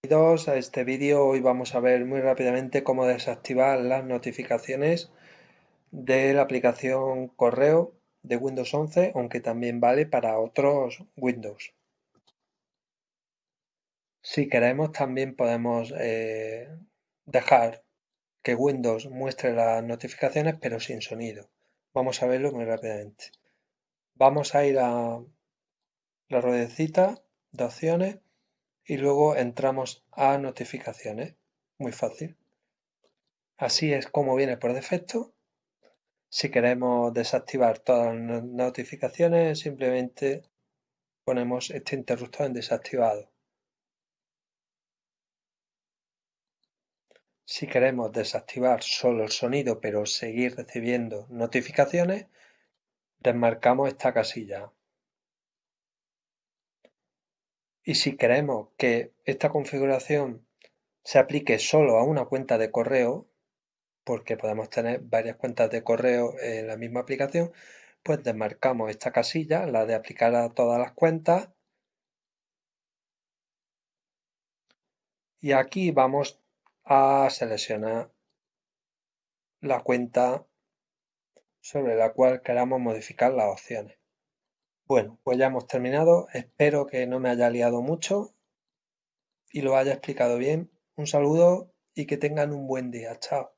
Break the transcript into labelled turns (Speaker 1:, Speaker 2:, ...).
Speaker 1: Bienvenidos a este vídeo. Hoy vamos a ver muy rápidamente cómo desactivar las notificaciones de la aplicación correo de Windows 11, aunque también vale para otros Windows. Si queremos también podemos eh, dejar que Windows muestre las notificaciones pero sin sonido. Vamos a verlo muy rápidamente. Vamos a ir a la ruedecita de opciones y luego entramos a notificaciones. Muy fácil. Así es como viene por defecto. Si queremos desactivar todas las notificaciones, simplemente ponemos este interruptor en desactivado. Si queremos desactivar solo el sonido pero seguir recibiendo notificaciones, desmarcamos esta casilla. Y si queremos que esta configuración se aplique solo a una cuenta de correo, porque podemos tener varias cuentas de correo en la misma aplicación, pues desmarcamos esta casilla, la de aplicar a todas las cuentas. Y aquí vamos a seleccionar la cuenta sobre la cual queramos modificar las opciones. Bueno, pues ya hemos terminado. Espero que no me haya liado mucho y lo haya explicado bien. Un saludo y que tengan un buen día. Chao.